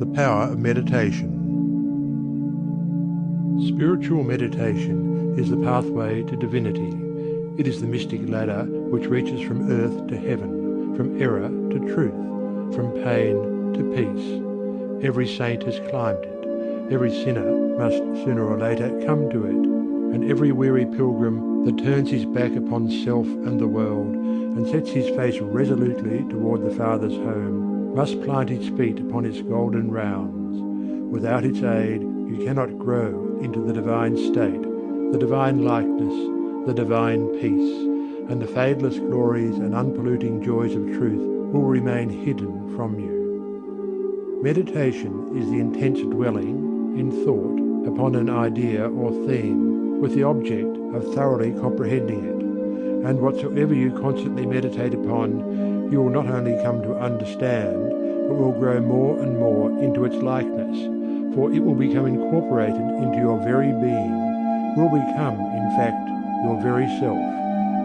The Power of Meditation. Spiritual meditation is the pathway to divinity. It is the mystic ladder which reaches from earth to heaven, from error to truth, from pain to peace. Every saint has climbed it. Every sinner must sooner or later come to it. And every weary pilgrim that turns his back upon self and the world and sets his face resolutely toward the Father's home must plant its feet upon its golden rounds. Without its aid you cannot grow into the divine state, the divine likeness, the divine peace, and the fadeless glories and unpolluting joys of truth will remain hidden from you. Meditation is the intense dwelling, in thought, upon an idea or theme, with the object of thoroughly comprehending it. And whatsoever you constantly meditate upon, you will not only come to understand, but will grow more and more into its likeness, for it will become incorporated into your very being, will become, in fact, your very self.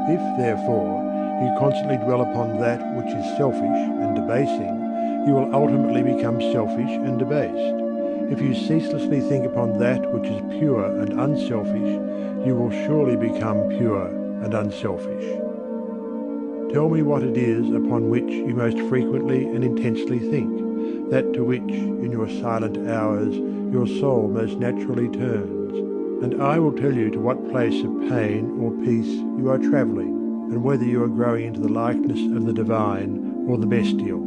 If, therefore, you constantly dwell upon that which is selfish and debasing, you will ultimately become selfish and debased. If you ceaselessly think upon that which is pure and unselfish, you will surely become pure and unselfish. Tell me what it is upon which you most frequently and intensely think that to which, in your silent hours, your soul most naturally turns, and I will tell you to what place of pain or peace you are travelling, and whether you are growing into the likeness of the divine or the bestial.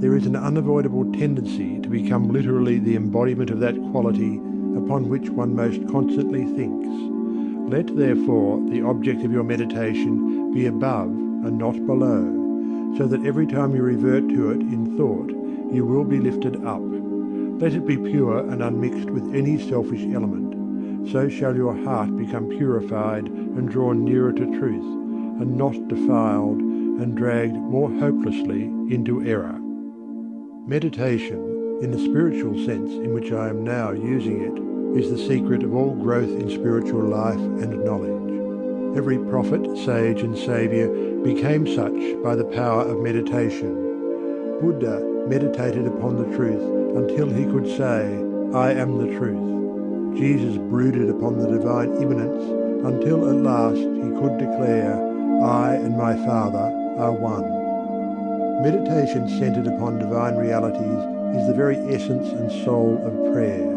There is an unavoidable tendency to become literally the embodiment of that quality upon which one most constantly thinks. Let therefore the object of your meditation be above and not below so that every time you revert to it in thought you will be lifted up. Let it be pure and unmixed with any selfish element. So shall your heart become purified and drawn nearer to truth, and not defiled and dragged more hopelessly into error. Meditation, in the spiritual sense in which I am now using it, is the secret of all growth in spiritual life and knowledge. Every prophet, sage, and savior became such by the power of meditation. Buddha meditated upon the truth until he could say, I am the truth. Jesus brooded upon the divine immanence until at last he could declare, I and my Father are one. Meditation centered upon divine realities is the very essence and soul of prayer.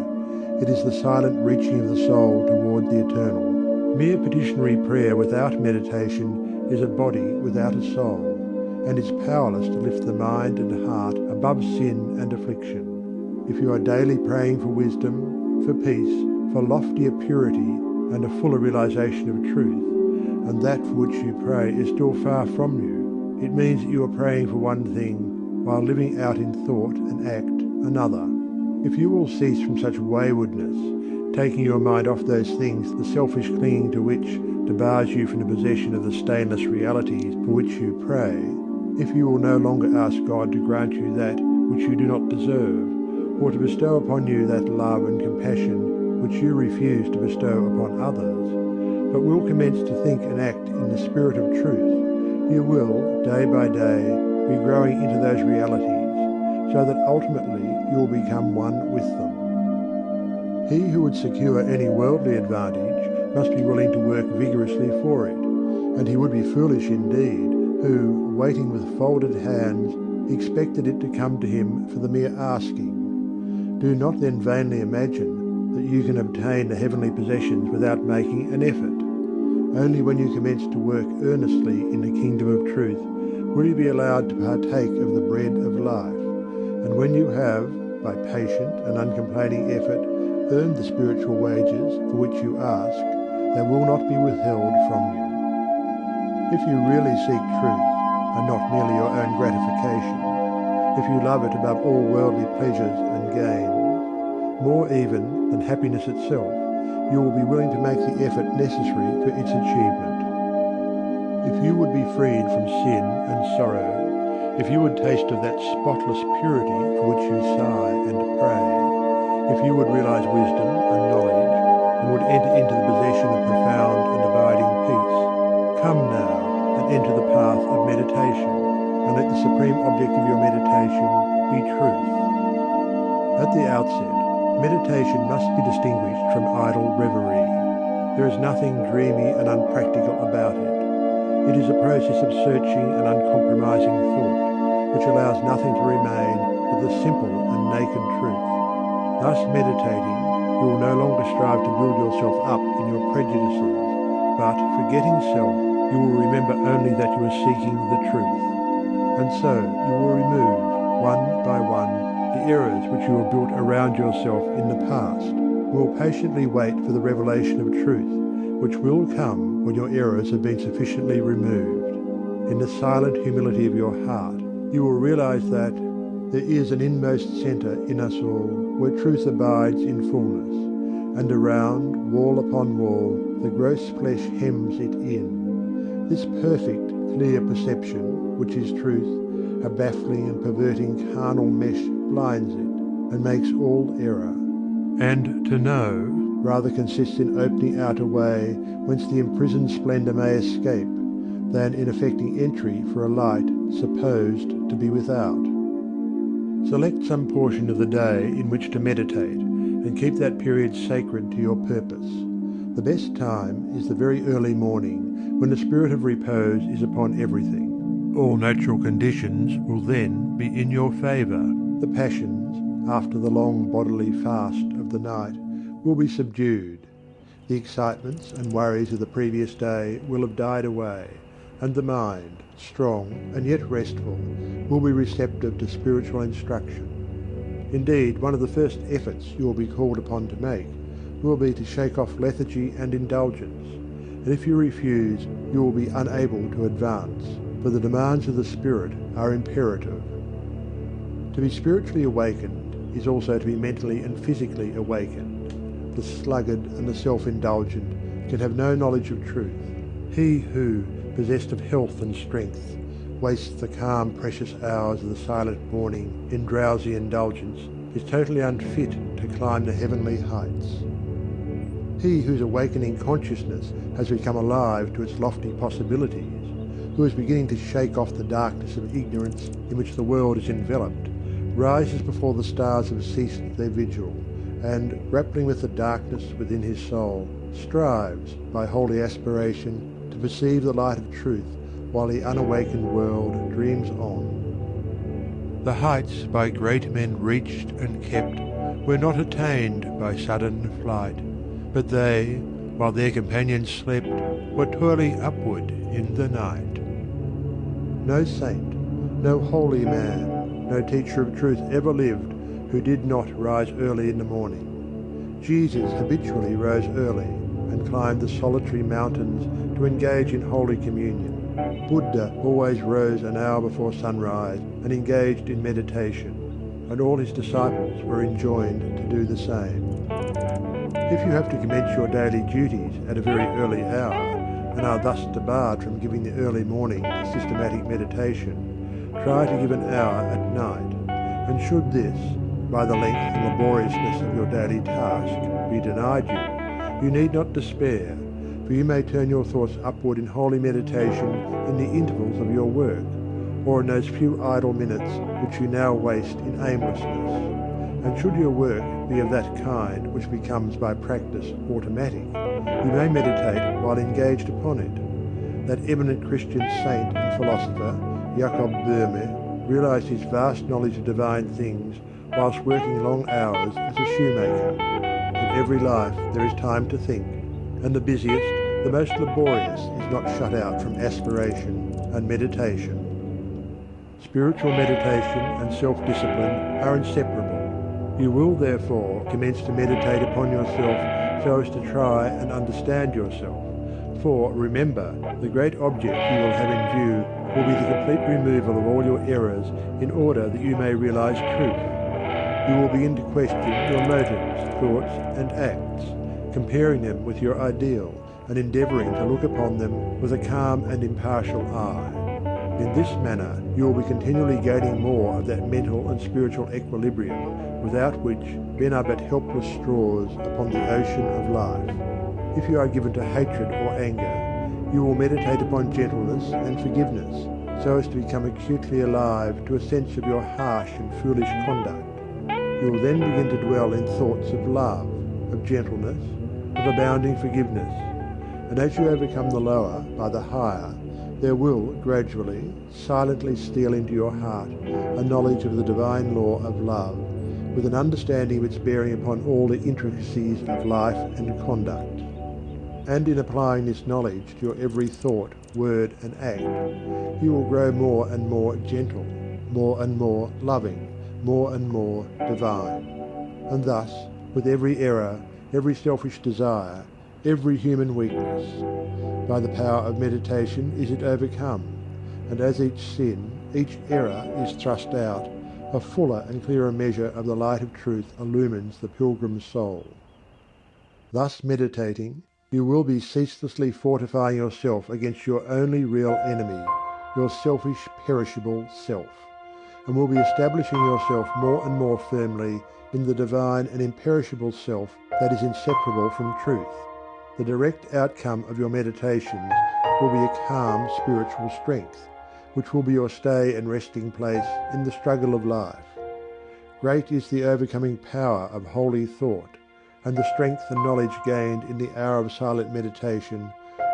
It is the silent reaching of the soul toward the eternal. Mere petitionary prayer without meditation is a body without a soul, and is powerless to lift the mind and heart above sin and affliction. If you are daily praying for wisdom, for peace, for loftier purity, and a fuller realization of truth, and that for which you pray is still far from you, it means that you are praying for one thing while living out in thought and act another. If you will cease from such waywardness, taking your mind off those things, the selfish clinging to which debars you from the possession of the stainless realities for which you pray, if you will no longer ask God to grant you that which you do not deserve, or to bestow upon you that love and compassion which you refuse to bestow upon others, but will commence to think and act in the spirit of truth, you will, day by day, be growing into those realities, so that ultimately you will become one with them. He who would secure any worldly advantage must be willing to work vigorously for it, and he would be foolish indeed who, waiting with folded hands, expected it to come to him for the mere asking. Do not then vainly imagine that you can obtain the heavenly possessions without making an effort. Only when you commence to work earnestly in the kingdom of truth will you be allowed to partake of the bread of life, and when you have, by patient and uncomplaining effort, earn the spiritual wages for which you ask, they will not be withheld from you. If you really seek truth, and not merely your own gratification, if you love it above all worldly pleasures and gains, more even than happiness itself, you will be willing to make the effort necessary for its achievement. If you would be freed from sin and sorrow, if you would taste of that spotless purity for which you sigh and pray, if you would realize wisdom and knowledge, and would enter into the possession of profound and abiding peace, come now and enter the path of meditation, and let the supreme object of your meditation be truth. At the outset, meditation must be distinguished from idle reverie. There is nothing dreamy and unpractical about it. It is a process of searching and uncompromising thought, which allows nothing to remain but the simple and naked truth. Thus meditating, you will no longer strive to build yourself up in your prejudices, but forgetting self, you will remember only that you are seeking the truth. And so you will remove, one by one, the errors which you have built around yourself in the past, You will patiently wait for the revelation of truth, which will come when your errors have been sufficiently removed. In the silent humility of your heart, you will realize that there is an inmost centre in us all where truth abides in fullness, and around, wall upon wall, the gross flesh hems it in. This perfect, clear perception, which is truth, a baffling and perverting carnal mesh blinds it, and makes all error. And to know rather consists in opening out a way whence the imprisoned splendour may escape, than in effecting entry for a light supposed to be without. Select some portion of the day in which to meditate, and keep that period sacred to your purpose. The best time is the very early morning, when the spirit of repose is upon everything. All natural conditions will then be in your favour. The passions, after the long bodily fast of the night, will be subdued. The excitements and worries of the previous day will have died away, and the mind, strong and yet restful, will be receptive to spiritual instruction. Indeed, one of the first efforts you will be called upon to make will be to shake off lethargy and indulgence, and if you refuse, you will be unable to advance, for the demands of the spirit are imperative. To be spiritually awakened is also to be mentally and physically awakened. The sluggard and the self-indulgent can have no knowledge of truth. He who, possessed of health and strength, wastes the calm, precious hours of the silent morning in drowsy indulgence, is totally unfit to climb the heavenly heights. He whose awakening consciousness has become alive to its lofty possibilities, who is beginning to shake off the darkness of ignorance in which the world is enveloped, rises before the stars have ceased their vigil, and, grappling with the darkness within his soul, strives, by holy aspiration, to perceive the light of truth while the unawakened world dreams on. The heights by great men reached and kept were not attained by sudden flight, but they, while their companions slept, were toiling upward in the night. No saint, no holy man, no teacher of truth ever lived who did not rise early in the morning. Jesus habitually rose early and climbed the solitary mountains to engage in Holy Communion. Buddha always rose an hour before sunrise and engaged in meditation, and all his disciples were enjoined to do the same. If you have to commence your daily duties at a very early hour, and are thus debarred from giving the early morning to systematic meditation, try to give an hour at night, and should this, by the length and laboriousness of your daily task, be denied you, you need not despair, for you may turn your thoughts upward in holy meditation in the intervals of your work, or in those few idle minutes which you now waste in aimlessness. And should your work be of that kind which becomes by practice automatic, you may meditate while engaged upon it. That eminent Christian saint and philosopher, Jacob Boehme, realized his vast knowledge of divine things whilst working long hours as a shoemaker In every life there is time to think, and the busiest, the most laborious, is not shut out from aspiration and meditation. Spiritual meditation and self-discipline are inseparable. You will therefore commence to meditate upon yourself so as to try and understand yourself. For remember, the great object you will have in view will be the complete removal of all your errors in order that you may realize truth you will begin to question your motives, thoughts, and acts, comparing them with your ideal and endeavouring to look upon them with a calm and impartial eye. In this manner, you will be continually gaining more of that mental and spiritual equilibrium without which men are but helpless straws upon the ocean of life. If you are given to hatred or anger, you will meditate upon gentleness and forgiveness so as to become acutely alive to a sense of your harsh and foolish conduct You will then begin to dwell in thoughts of love, of gentleness, of abounding forgiveness, and as you overcome the lower by the higher, there will gradually, silently steal into your heart a knowledge of the divine law of love, with an understanding of its bearing upon all the intricacies of life and conduct. And in applying this knowledge to your every thought, word, and act, you will grow more and more gentle, more and more loving, more and more divine. And thus, with every error, every selfish desire, every human weakness. By the power of meditation is it overcome, and as each sin, each error is thrust out, a fuller and clearer measure of the light of truth illumines the pilgrim's soul. Thus meditating, you will be ceaselessly fortifying yourself against your only real enemy, your selfish, perishable self, and will be establishing yourself more and more firmly in the divine and imperishable self that is inseparable from truth. The direct outcome of your meditations will be a calm spiritual strength, which will be your stay and resting place in the struggle of life. Great is the overcoming power of holy thought, and the strength and knowledge gained in the hour of silent meditation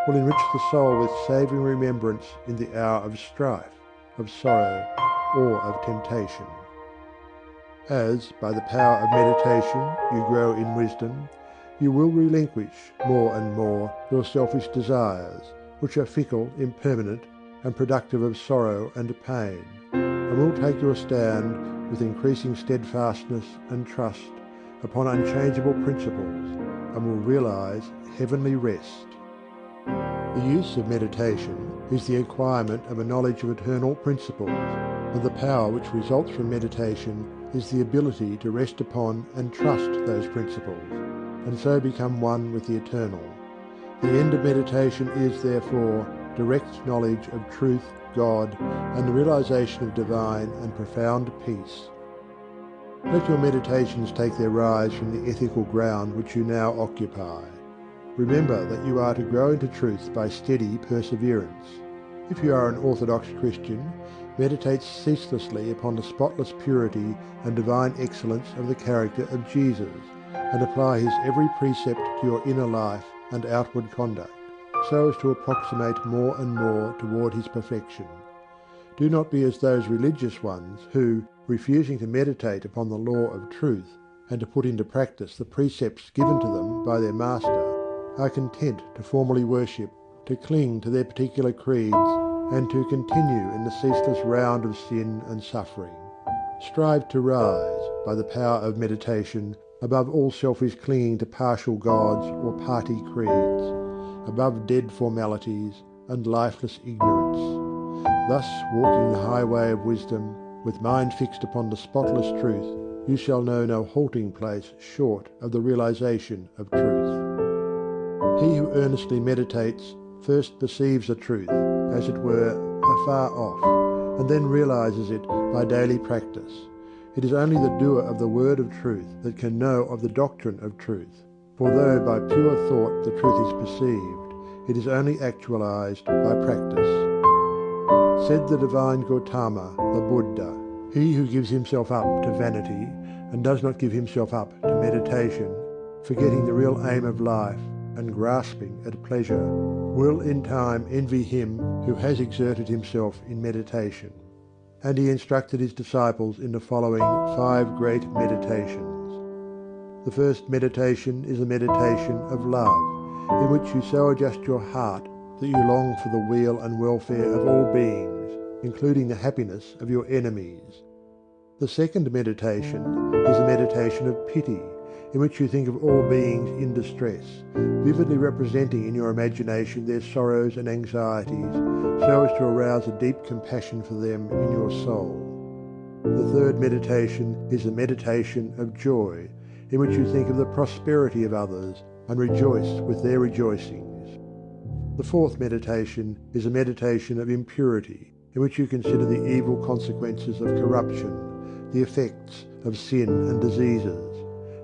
will enrich the soul with saving remembrance in the hour of strife, of sorrow, or of temptation. As, by the power of meditation, you grow in wisdom, you will relinquish more and more your selfish desires, which are fickle, impermanent, and productive of sorrow and pain, and will take your stand with increasing steadfastness and trust upon unchangeable principles, and will realize heavenly rest. The use of meditation is the acquirement of a knowledge of eternal principles, and the power which results from meditation is the ability to rest upon and trust those principles and so become one with the Eternal. The end of meditation is, therefore, direct knowledge of truth, God, and the realization of divine and profound peace. Let your meditations take their rise from the ethical ground which you now occupy. Remember that you are to grow into truth by steady perseverance. If you are an Orthodox Christian, meditate ceaselessly upon the spotless purity and divine excellence of the character of Jesus, and apply his every precept to your inner life and outward conduct, so as to approximate more and more toward his perfection. Do not be as those religious ones who, refusing to meditate upon the law of truth and to put into practice the precepts given to them by their master, are content to formally worship, to cling to their particular creeds, and to continue in the ceaseless round of sin and suffering. Strive to rise, by the power of meditation, above all selfish clinging to partial gods or party creeds, above dead formalities and lifeless ignorance. Thus, walking the highway of wisdom, with mind fixed upon the spotless truth, you shall know no halting place short of the realization of truth. He who earnestly meditates first perceives the truth, as it were, afar off, and then realizes it by daily practice. It is only the doer of the word of truth that can know of the doctrine of truth. For though by pure thought the truth is perceived, it is only actualized by practice. Said the divine Gautama, the Buddha, he who gives himself up to vanity and does not give himself up to meditation, forgetting the real aim of life and grasping at pleasure, will in time envy him who has exerted himself in meditation and he instructed his disciples in the following five great meditations. The first meditation is a meditation of love, in which you so adjust your heart that you long for the weal and welfare of all beings, including the happiness of your enemies. The second meditation is a meditation of pity, in which you think of all beings in distress, vividly representing in your imagination their sorrows and anxieties, so as to arouse a deep compassion for them in your soul. The third meditation is a meditation of joy, in which you think of the prosperity of others and rejoice with their rejoicings. The fourth meditation is a meditation of impurity, in which you consider the evil consequences of corruption, the effects of sin and diseases,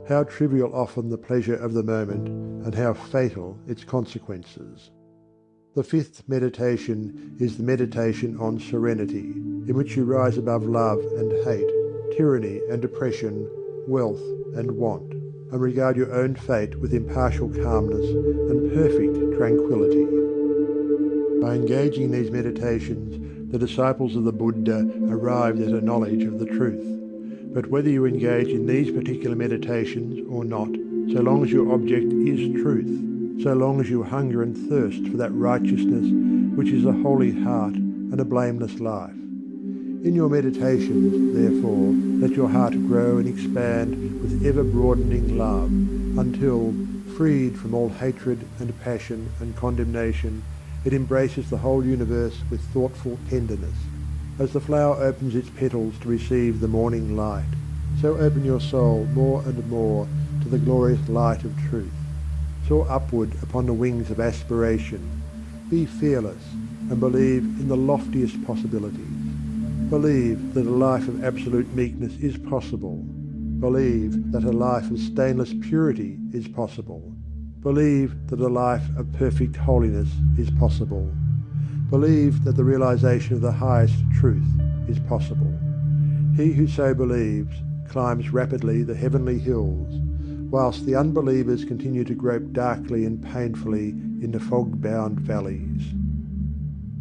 how trivial often the pleasure of the moment, and how fatal its consequences. The fifth meditation is the meditation on serenity, in which you rise above love and hate, tyranny and oppression, wealth, and want, and regard your own fate with impartial calmness and perfect tranquillity. By engaging in these meditations, the disciples of the Buddha arrived at a knowledge of the truth. But whether you engage in these particular meditations or not, so long as your object is truth, so long as you hunger and thirst for that righteousness which is a holy heart and a blameless life. In your meditations, therefore, let your heart grow and expand with ever broadening love, until, freed from all hatred and passion and condemnation, it embraces the whole universe with thoughtful tenderness. As the flower opens its petals to receive the morning light, so open your soul more and more to the glorious light of truth. Soar upward upon the wings of aspiration. Be fearless and believe in the loftiest possibilities. Believe that a life of absolute meekness is possible. Believe that a life of stainless purity is possible. Believe that a life of perfect holiness is possible. Believe that the realization of the highest truth is possible. He who so believes climbs rapidly the heavenly hills, whilst the unbelievers continue to grope darkly and painfully in the fog-bound valleys.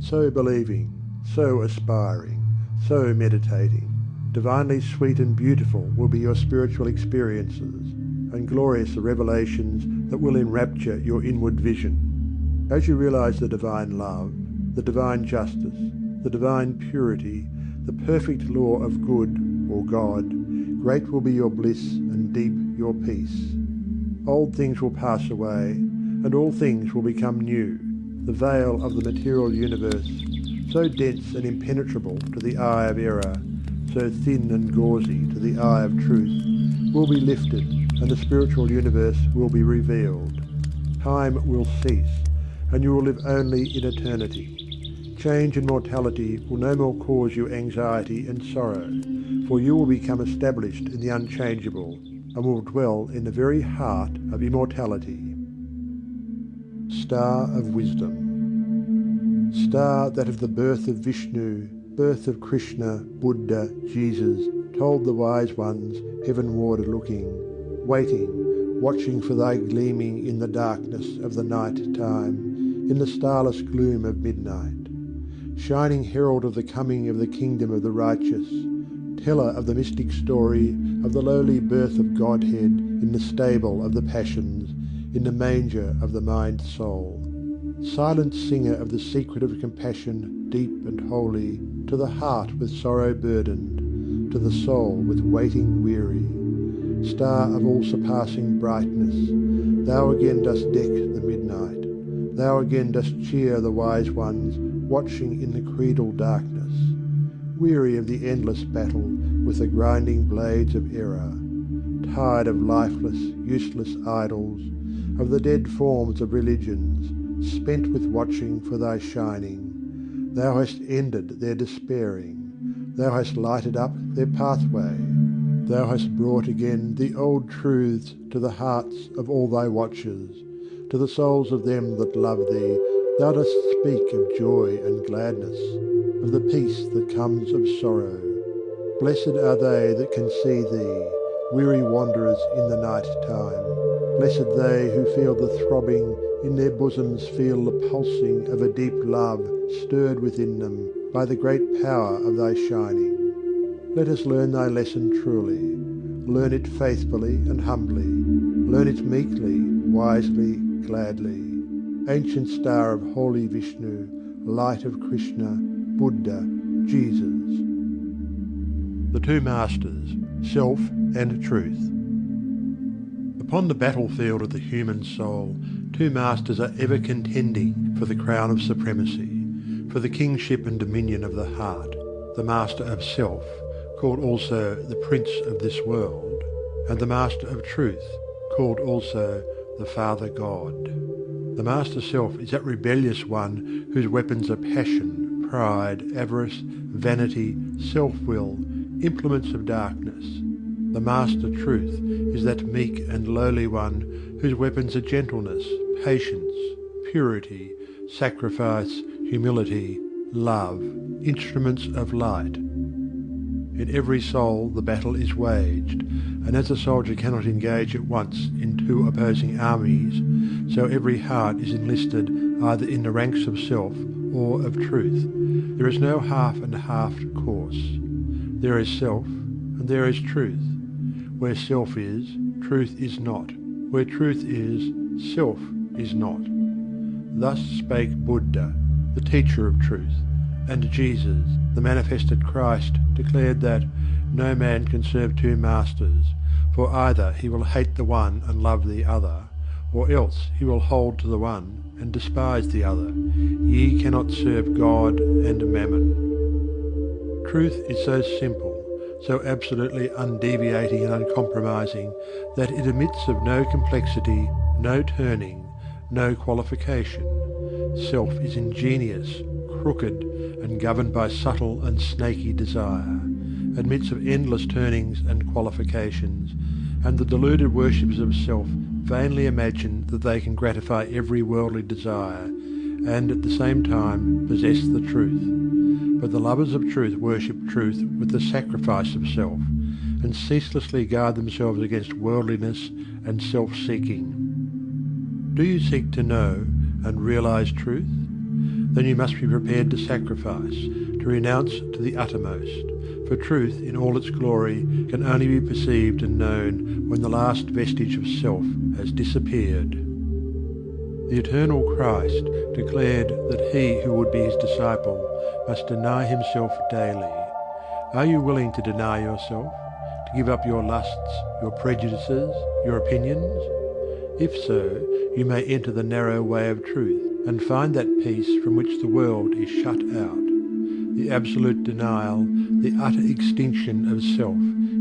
So believing, so aspiring, so meditating, divinely sweet and beautiful will be your spiritual experiences, and glorious the revelations that will enrapture your inward vision. As you realize the divine love, the divine justice, the divine purity, the perfect law of good or God, great will be your bliss and deep your peace. Old things will pass away, and all things will become new. The veil of the material universe, so dense and impenetrable to the eye of error, so thin and gauzy to the eye of truth, will be lifted and the spiritual universe will be revealed. Time will cease, and you will live only in eternity. Change and mortality will no more cause you anxiety and sorrow, for you will become established in the unchangeable, and will dwell in the very heart of immortality. Star of Wisdom Star that of the birth of Vishnu, birth of Krishna, Buddha, Jesus, told the wise ones, heavenward looking, waiting, watching for thy gleaming in the darkness of the night time, in the starless gloom of midnight. Shining herald of the coming of the kingdom of the righteous, teller of the mystic story of the lowly birth of Godhead in the stable of the passions, in the manger of the mind soul. Silent singer of the secret of compassion deep and holy, to the heart with sorrow burdened, to the soul with waiting weary star of all surpassing brightness, thou again dost deck the midnight, thou again dost cheer the wise ones watching in the creedal darkness, weary of the endless battle with the grinding blades of error, tired of lifeless, useless idols, of the dead forms of religions, spent with watching for thy shining. Thou hast ended their despairing, thou hast lighted up their pathway, Thou hast brought again the old truths to the hearts of all thy watchers, to the souls of them that love thee, thou dost speak of joy and gladness, of the peace that comes of sorrow. Blessed are they that can see thee, weary wanderers in the night time. Blessed they who feel the throbbing, in their bosoms feel the pulsing of a deep love stirred within them by the great power of thy shining. Let us learn thy lesson truly, learn it faithfully and humbly, learn it meekly, wisely, gladly. Ancient star of holy Vishnu, light of Krishna, Buddha, Jesus. The two masters, self and truth. Upon the battlefield of the human soul, two masters are ever contending for the crown of supremacy, for the kingship and dominion of the heart, the master of self, called also the Prince of this world, and the Master of Truth, called also the Father God. The Master Self is that rebellious one whose weapons are passion, pride, avarice, vanity, self-will, implements of darkness. The Master Truth is that meek and lowly one whose weapons are gentleness, patience, purity, sacrifice, humility, love, instruments of light. In every soul the battle is waged, and as a soldier cannot engage at once in two opposing armies, so every heart is enlisted either in the ranks of self or of truth. There is no half and half course. There is self and there is truth. Where self is, truth is not. Where truth is, self is not. Thus spake Buddha, the teacher of truth, and Jesus, the manifested Christ, declared that no man can serve two masters, for either he will hate the one and love the other, or else he will hold to the one and despise the other. Ye cannot serve God and mammon. Truth is so simple, so absolutely undeviating and uncompromising, that it admits of no complexity, no turning, no qualification. Self is ingenious, crooked, and governed by subtle and snaky desire, admits of endless turnings and qualifications, and the deluded worshippers of self vainly imagine that they can gratify every worldly desire and at the same time possess the truth. But the lovers of truth worship truth with the sacrifice of self, and ceaselessly guard themselves against worldliness and self-seeking. Do you seek to know and realize truth? Then you must be prepared to sacrifice, to renounce to the uttermost, for truth in all its glory can only be perceived and known when the last vestige of self has disappeared. The eternal Christ declared that he who would be his disciple must deny himself daily. Are you willing to deny yourself, to give up your lusts, your prejudices, your opinions? If so, you may enter the narrow way of truth and find that peace from which the world is shut out. The absolute denial, the utter extinction of self,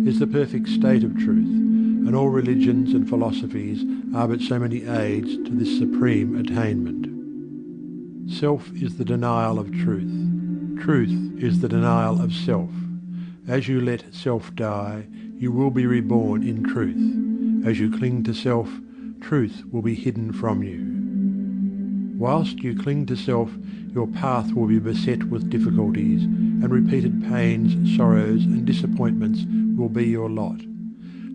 is the perfect state of truth and all religions and philosophies are but so many aids to this supreme attainment. Self is the denial of truth. Truth is the denial of self. As you let self die, you will be reborn in truth. As you cling to self, truth will be hidden from you. Whilst you cling to self, your path will be beset with difficulties, and repeated pains, sorrows, and disappointments will be your lot.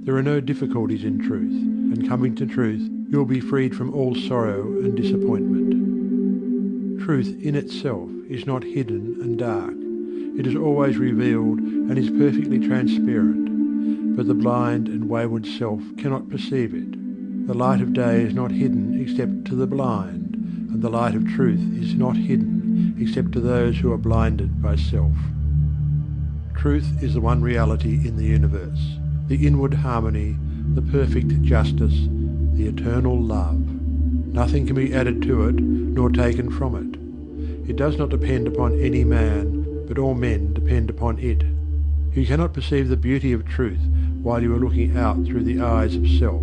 There are no difficulties in truth, and coming to truth, you will be freed from all sorrow and disappointment. Truth in itself is not hidden and dark. It is always revealed and is perfectly transparent, but the blind and wayward self cannot perceive it. The light of day is not hidden except to the blind, the light of truth is not hidden except to those who are blinded by self. Truth is the one reality in the universe the inward harmony, the perfect justice, the eternal love. Nothing can be added to it nor taken from it. It does not depend upon any man, but all men depend upon it. You cannot perceive the beauty of truth while you are looking out through the eyes of self.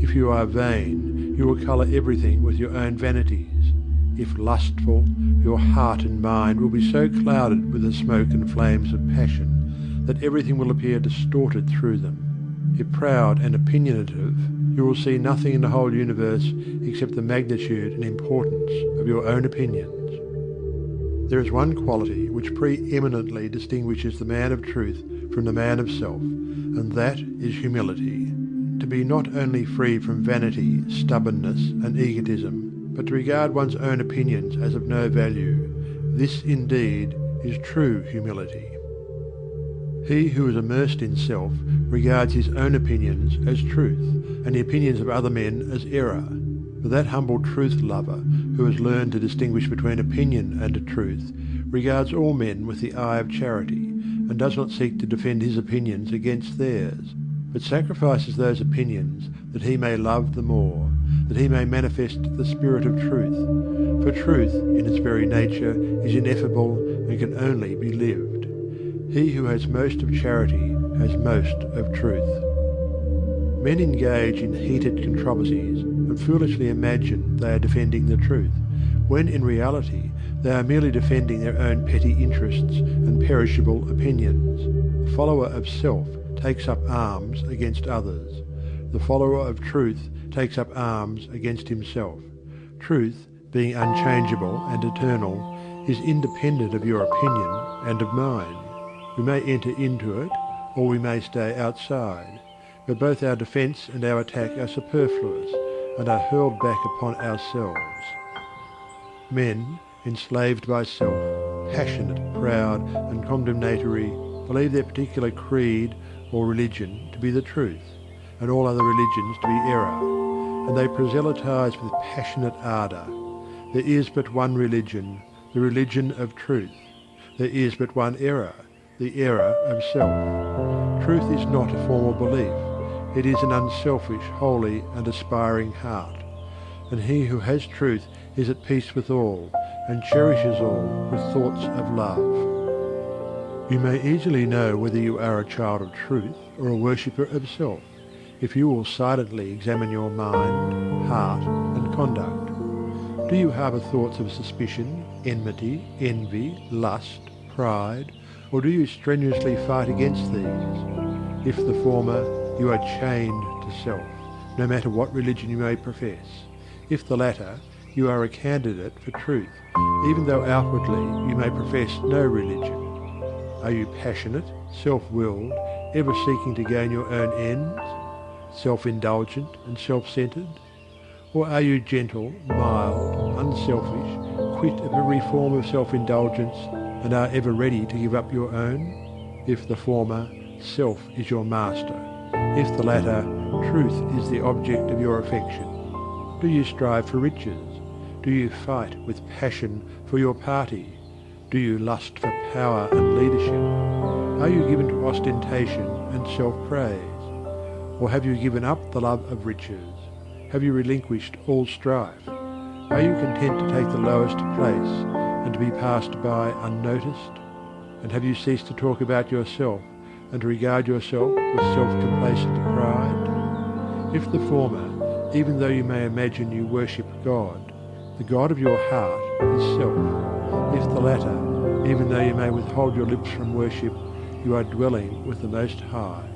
If you are vain, you will colour everything with your own vanities. If lustful, your heart and mind will be so clouded with the smoke and flames of passion that everything will appear distorted through them. If proud and opinionative, you will see nothing in the whole universe except the magnitude and importance of your own opinions. There is one quality which pre-eminently distinguishes the man of truth from the man of self, and that is humility. Be not only free from vanity, stubbornness, and egotism, but to regard one's own opinions as of no value. This indeed is true humility. He who is immersed in self regards his own opinions as truth, and the opinions of other men as error. But that humble truth lover, who has learned to distinguish between opinion and truth, regards all men with the eye of charity, and does not seek to defend his opinions against theirs, but sacrifices those opinions that he may love the more, that he may manifest the spirit of truth. For truth, in its very nature, is ineffable and can only be lived. He who has most of charity has most of truth. Men engage in heated controversies and foolishly imagine they are defending the truth, when in reality they are merely defending their own petty interests and perishable opinions. Follower of self takes up arms against others. The follower of truth takes up arms against himself. Truth, being unchangeable and eternal, is independent of your opinion and of mine. We may enter into it, or we may stay outside, but both our defence and our attack are superfluous, and are hurled back upon ourselves. Men, enslaved by self, passionate, proud, and condemnatory, believe their particular creed or religion to be the truth, and all other religions to be error, and they proselytize with passionate ardour. There is but one religion, the religion of truth. There is but one error, the error of self. Truth is not a formal belief. It is an unselfish, holy, and aspiring heart. And he who has truth is at peace with all, and cherishes all with thoughts of love. You may easily know whether you are a child of truth or a worshipper of self, if you will silently examine your mind, heart, and conduct. Do you harbour thoughts of suspicion, enmity, envy, lust, pride, or do you strenuously fight against these? If the former, you are chained to self, no matter what religion you may profess. If the latter, you are a candidate for truth, even though outwardly you may profess no religion. Are you passionate, self-willed, ever seeking to gain your own ends, self-indulgent and self-centered? Or are you gentle, mild, unselfish, quit of every form of self-indulgence, and are ever ready to give up your own? If the former, self is your master. If the latter, truth is the object of your affection. Do you strive for riches? Do you fight with passion for your party? Do you lust for power and leadership? Are you given to ostentation and self-praise? Or have you given up the love of riches? have you relinquished all strife? Are you content to take the lowest place and to be passed by unnoticed? And have you ceased to talk about yourself and to regard yourself with self-complacent pride? If the former, even though you may imagine you worship God, the God of your heart is self. If the latter, even though you may withhold your lips from worship, you are dwelling with the Most High.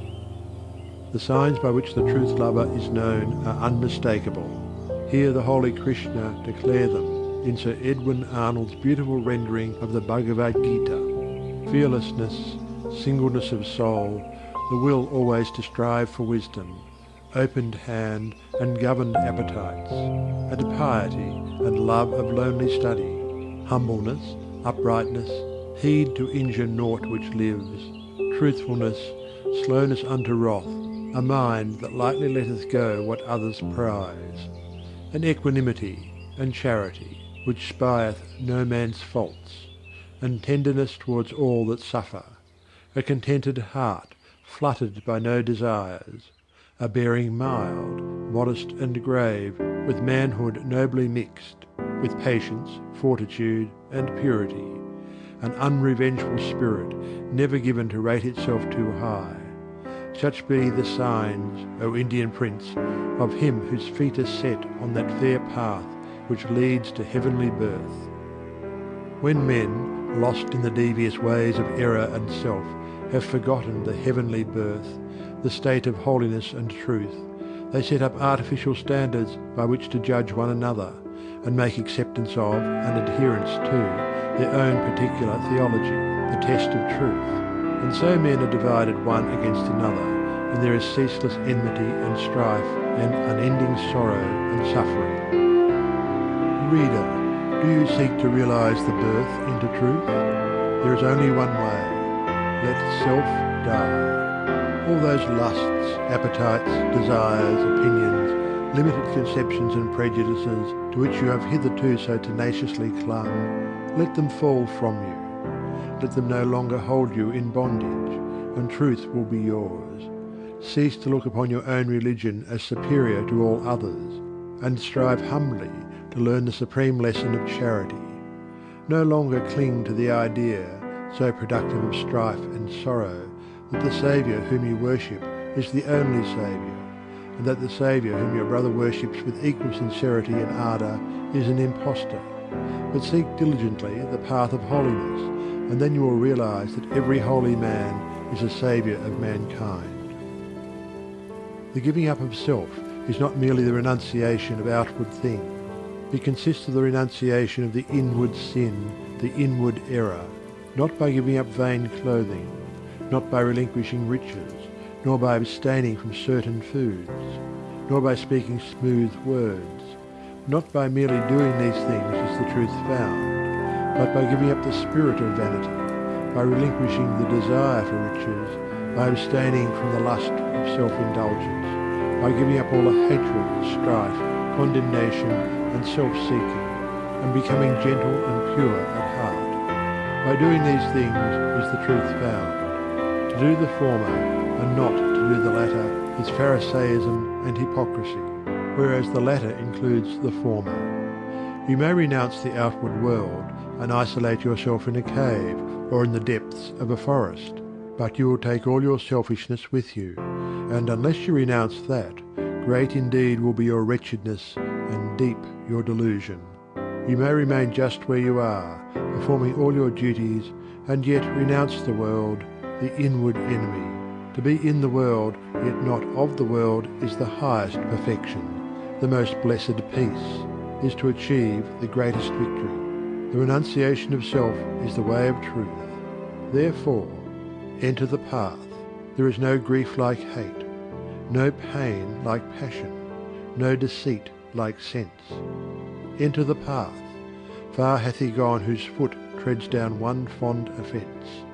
The signs by which the truth lover is known are unmistakable. Hear the holy Krishna declare them in Sir Edwin Arnold's beautiful rendering of the Bhagavad Gita. Fearlessness, singleness of soul, the will always to strive for wisdom, opened hand and governed appetites, and piety and love of lonely study, humbleness, uprightness, heed to injure naught which lives, truthfulness, slowness unto wrath, a mind that lightly letteth go what others prize, an equanimity and charity which spieth no man's faults, and tenderness towards all that suffer, a contented heart fluttered by no desires, a bearing mild, modest and grave, with manhood nobly mixed, with patience, fortitude, and purity, an unrevengeful spirit, never given to rate itself too high, such be the signs, O Indian Prince, of him whose feet are set on that fair path which leads to heavenly birth. When men, lost in the devious ways of error and self, have forgotten the heavenly birth, the state of holiness and truth, they set up artificial standards by which to judge one another, and make acceptance of and adherence to their own particular theology, the test of truth. And so men are divided one against another, and there is ceaseless enmity and strife and unending sorrow and suffering. Reader, do you seek to realize the birth into truth? There is only one way. Let self die. All those lusts, appetites, desires, opinions, limited conceptions and prejudices to which you have hitherto so tenaciously clung, let them fall from you let them no longer hold you in bondage, and truth will be yours. Cease to look upon your own religion as superior to all others, and strive humbly to learn the supreme lesson of charity. No longer cling to the idea, so productive of strife and sorrow, that the Saviour whom you worship is the only Saviour, and that the Saviour whom your brother worships with equal sincerity and ardour is an impostor. But seek diligently the path of holiness, and then you will realize that every holy man is a saviour of mankind. The giving up of self is not merely the renunciation of outward things. It consists of the renunciation of the inward sin, the inward error, not by giving up vain clothing, not by relinquishing riches, nor by abstaining from certain foods, nor by speaking smooth words. Not by merely doing these things is the truth found, but by giving up the spirit of vanity, by relinquishing the desire for riches, by abstaining from the lust of self-indulgence, by giving up all the hatred, strife, condemnation, and self-seeking, and becoming gentle and pure at heart. By doing these things is the truth found. To do the former and not to do the latter is Pharisaism and hypocrisy, whereas the latter includes the former. You may renounce the outward world and isolate yourself in a cave or in the depths of a forest, but you will take all your selfishness with you, and unless you renounce that, great indeed will be your wretchedness and deep your delusion. You may remain just where you are, performing all your duties, and yet renounce the world, the inward enemy. To be in the world, yet not of the world, is the highest perfection. The most blessed peace is to achieve the greatest victory. The renunciation of self is the way of truth. Therefore, enter the path. There is no grief like hate, no pain like passion, no deceit like sense. Enter the path. Far hath he gone whose foot treads down one fond offence.